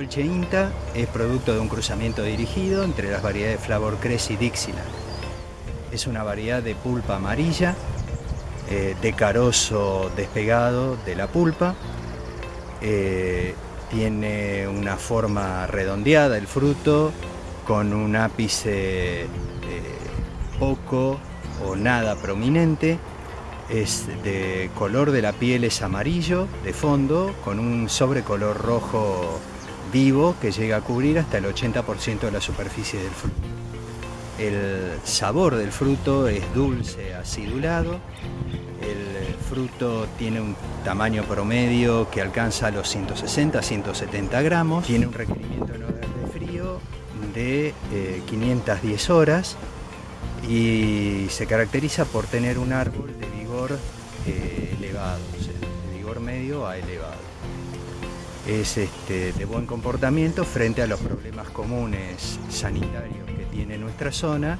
Tehuelche Inta es producto de un cruzamiento dirigido entre las variedades Flavor Cress y Dixieland. Es una variedad de pulpa amarilla, eh, de carozo despegado de la pulpa, eh, tiene una forma redondeada el fruto, con un ápice poco o nada prominente, es de color de la piel es amarillo de fondo con un sobrecolor rojo vivo que llega a cubrir hasta el 80% de la superficie del fruto. El sabor del fruto es dulce, acidulado. El fruto tiene un tamaño promedio que alcanza los 160-170 gramos. Tiene un requerimiento en horas de frío de 510 eh, horas y se caracteriza por tener un árbol de vigor eh, elevado, de vigor medio a elevado. Es este, de buen comportamiento frente a los problemas comunes sanitarios que tiene nuestra zona